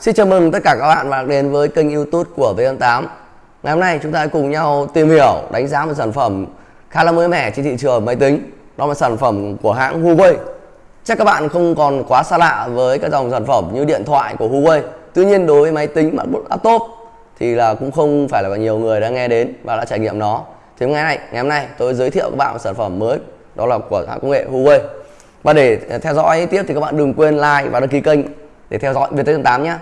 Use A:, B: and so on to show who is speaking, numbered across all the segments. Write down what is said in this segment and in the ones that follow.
A: Xin chào mừng tất cả các bạn và đến với kênh youtube của VN8 Ngày hôm nay chúng ta cùng nhau tìm hiểu, đánh giá một sản phẩm khá là mới mẻ trên thị trường máy tính. Đó là sản phẩm của hãng Huawei. Chắc các bạn không còn quá xa lạ với các dòng sản phẩm như điện thoại của Huawei. Tuy nhiên đối với máy tính, MacBook, laptop thì là cũng không phải là nhiều người đã nghe đến và đã trải nghiệm nó. Thì ngày nay, ngày hôm nay tôi giới thiệu các bạn một sản phẩm mới đó là của hãng công nghệ Huawei. Và để theo dõi tiếp thì các bạn đừng quên like và đăng ký kênh để theo dõi VT8 nhé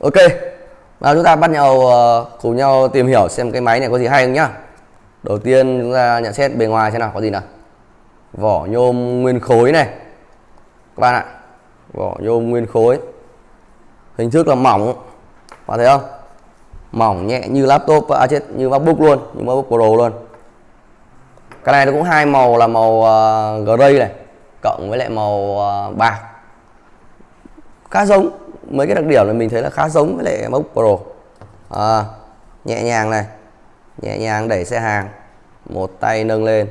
A: Ok, và chúng ta bắt nhau ờ, cùng nhau tìm hiểu xem cái máy này có gì hay không nhá. Đầu tiên chúng ta nhận xét bề ngoài xem nào, có gì nào? Vỏ nhôm nguyên khối này. Các bạn ạ, Vỏ nhôm nguyên khối. Hình thức là mỏng, Bạn thấy không? Mỏng nhẹ như laptop à chết như MacBook luôn Như MacBook Pro luôn. Cái này nó cũng hai màu là màu uh, gray này Cộng với lại màu uh, bạc. Khá giống mấy cái đặc điểm là mình thấy là khá giống với lại MacBook Pro. À, nhẹ nhàng này nhẹ nhàng đẩy xe hàng một tay nâng lên.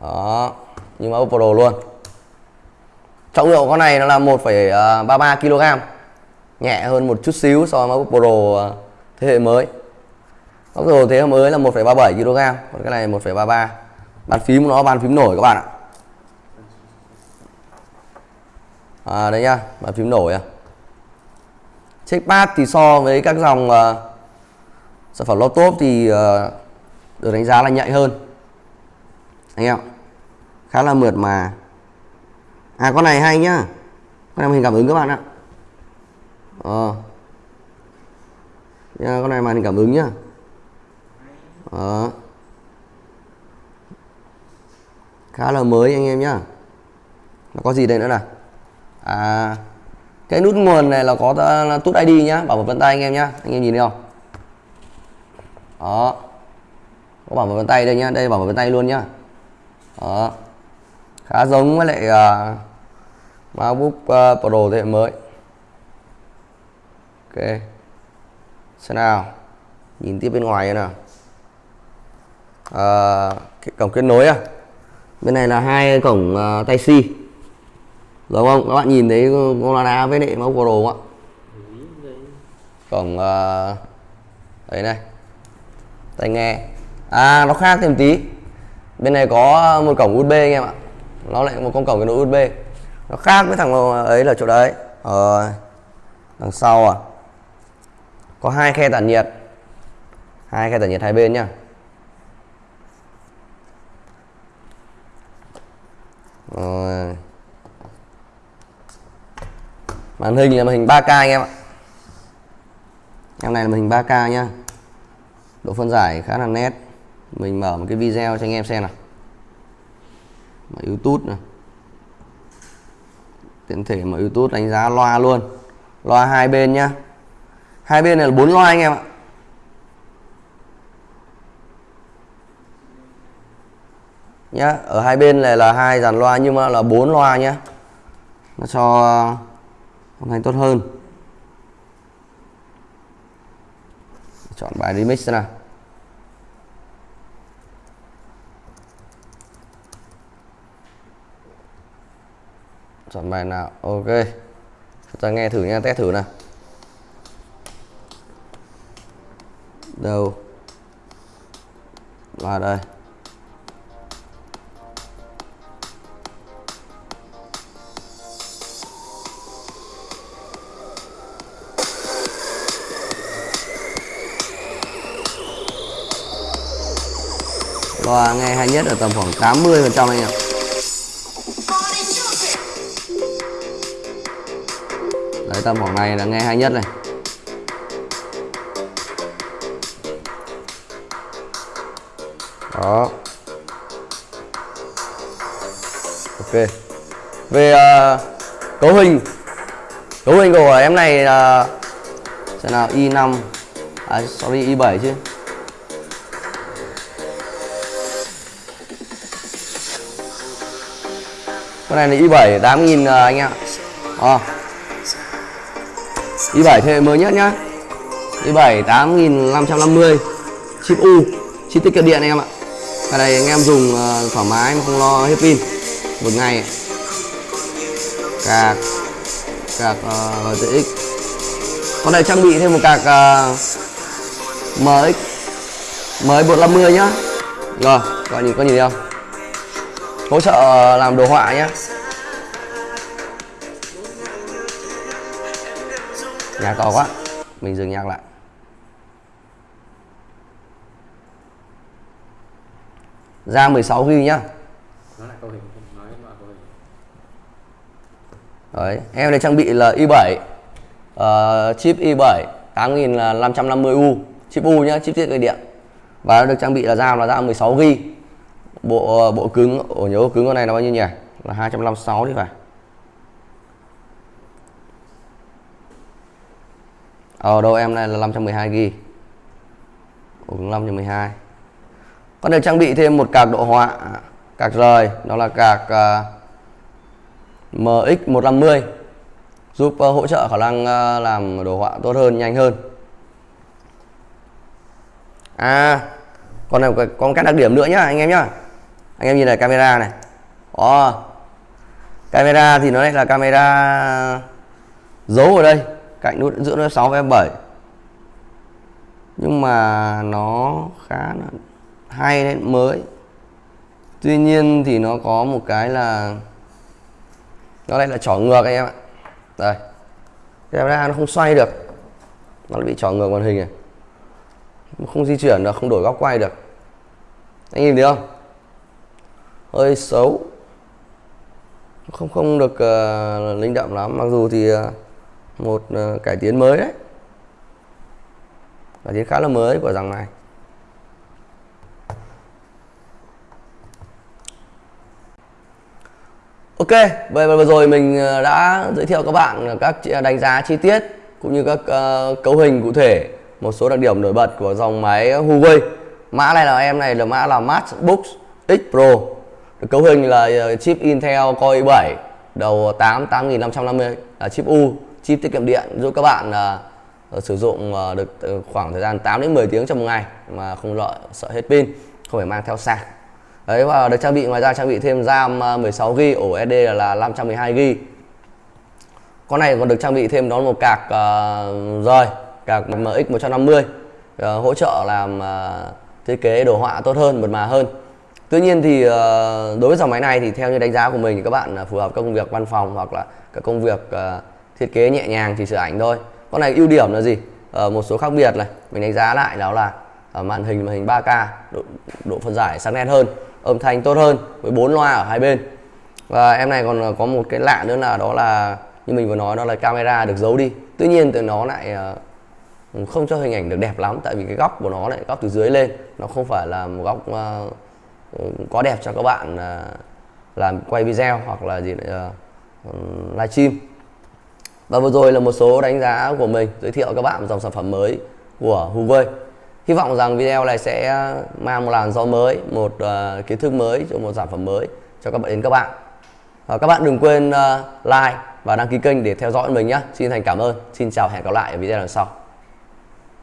A: Đó như MacBook Pro luôn. Trọng lượng con này nó là 1,33 à, kg nhẹ hơn một chút xíu so với MacBook Pro à, thế hệ mới. MacBook Pro thế hệ mới là 1,37 kg còn cái này 1,33 bàn phím nó bàn phím nổi các bạn ạ. À, đấy nhá bàn phím nổi à. Checkpad thì so với các dòng uh, sản phẩm laptop thì uh, được đánh giá là nhạy hơn. Anh em khá là mượt mà. À con này hay nhá. Con này hình cảm ứng các bạn ạ ờ. Nha, con này màn hình cảm ứng nhá. Ờ. Khá là mới anh em nhá. Nó có gì đây nữa nè, à cái nút nguồn này là có là tút ID nhá bảo mật vân tay anh em nhá. Anh em nhìn thấy không? Đó có bảo mật vân tay đây nhá đây bảo mật vân tay luôn nhá. Đó khá giống với lại uh, MacBook uh, Pro thế hệ mới ok. Xem nào. Nhìn tiếp bên ngoài nào. À, cái cổng kết nối à? Bên này là hai cổng uh, tay si đúng không? Các bạn nhìn thấy con với lại máu pro ạ? Cổng ờ, uh, đấy này. Tai nghe. À nó khác thêm tí. Bên này có một cổng USB anh em ạ. Nó lại một con cổng cái nối USB nó khác với thằng ấy là chỗ đấy. Ờ, đằng sau à? Có hai khe tản nhiệt. Hai khe tản nhiệt hai bên nhá. Rồi. Màn hình là màn hình 3K anh em ạ. Em này là màn hình 3K nhá. Độ phân giải khá là nét. Mình mở một cái video cho anh em xem nào. Mở YouTube này. Tiện thể mở YouTube đánh giá loa luôn. Loa hai bên nhá hai bên này là bốn loa anh em ạ. Nhá, ở hai bên này là hai dàn loa nhưng mà là bốn loa nhá. Nó cho âm thanh tốt hơn. Chọn bài remix nào. Chọn bài nào? Ok. Chúng ta nghe thử nha, test thử nào. Đâu? Và đây. Loa nghe hay nhất ở tầm khoảng 80 phần trăm anh ạ. Đấy, tầm khoảng này là nghe hay nhất này. Đó. Ok. Về uh, cấu hình. Cấu hình của em này là uh, xem nào i 5 à sorry i 7 chứ. Con này là i 7 8000 uh, anh ạ. À. i 7 thế hệ mới nhất nhá. i 7 8550 chip U chip tiết kiệm điện anh em ạ cái này anh em dùng ờ, thoải mái mà không lo hết pin một ngày. Cạc. Cạc ờ, uh, GTX con này trang bị thêm một cạc uh, MX. MX 150 nhá. Rồi các bạn nhìn có nhìn thấy không? Hỗ trợ làm đồ họa nhá. Nhà to quá. Mình dừng nhạc lại. Ra 16 GB nhá. Đấy, em này trang bị là i7 uh, chip i7 8550U chip U nhá, chip tiết kiệm điện. Và nó được trang bị là RAM là RAM 16 GB bộ bộ cứng ổ nhớ cứng con này là bao nhiêu nhỉ? Là 256 đi phải. Ở đâu em này là 512 GB ổ cứng 512 con được trang bị thêm một cạc độ họa à, cạc rời đó là cạc à, uh, MX150 giúp uh, hỗ trợ khả năng uh, làm đồ họa tốt hơn nhanh hơn. À con này có các đặc điểm nữa nhá anh em nhá. Anh em nhìn này camera này. Oh. camera thì nó lại là camera giấu ở đây cạnh nút giữa nó 6 và 7 nhưng mà nó khá là hay đấy mới. Tuy nhiên thì nó có một cái là nó lại là trỏ ngược anh em ạ. Đây. Camera nó không xoay được. Nó bị trỏ ngược màn hình này. Không di chuyển được không đổi góc quay được. Anh nhìn thấy không? Hơi xấu. Không không được uh, linh động lắm. Mặc dù thì uh, một uh, cải tiến mới đấy. Cải tiến khá là mới của dòng này. Ok, vậy vừa rồi mình ờ, đã giới thiệu các bạn các đánh giá chi tiết cũng như các uh, cấu hình cụ thể, một số đặc điểm nổi bật của dòng máy Huawei. Mã này là em này là mã là MacBook X Pro cấu hình là ờ, chip Intel Core i7 đầu 8 8550 là chip U chip tiết kiệm điện giúp các bạn uh, sử dụng uh, được khoảng thời gian 8 đến 10 tiếng trong một ngày mà không lợi sợ hết pin không phải mang theo sạc đấy và được trang bị ngoài ra trang bị thêm RAM à, 16 GB ổ SD là 512 GB con này còn được trang bị thêm đó một cạc uh, rời cạc MX 150 uh, hỗ trợ làm uh, thiết kế đồ họa tốt hơn mượt mà hơn Tuy nhiên thì uh, đối với dòng máy này thì theo như đánh giá của mình thì các bạn phù hợp các công việc văn phòng hoặc là các công việc uh, thiết kế nhẹ nhàng chỉ sửa ảnh thôi. Con này ưu điểm là gì? uh, một số khác biệt này mình đánh giá lại đó là màn hình màn hình 3K độ, độ phân giải sắc nét hơn, âm thanh tốt hơn với bốn loa ở hai bên. Và em này còn ờ, có một cái lạ nữa là đó là như mình vừa nói đó là camera được giấu đi. Tuy nhiên thì nó lại ờ, không cho hình ảnh được đẹp lắm tại vì cái góc của nó lại góc từ dưới lên nó không phải là một góc ờ, ừ, uh, có đẹp cho các bạn làm quay video hoặc là gì uh, livestream và vừa rồi là một số đánh giá của mình giới thiệu các bạn dòng sản phẩm mới của Huawei hy vọng rằng video này sẽ ờ, mang một làn gió mới một uh, kiến thức mới cho một sản phẩm mới cho các bạn đến các bạn. Uh, các bạn đừng quên uh, like và đăng ký kênh để theo dõi mình nhé xin thành cảm ơn. Xin chào hẹn gặp lại ở video lần sau.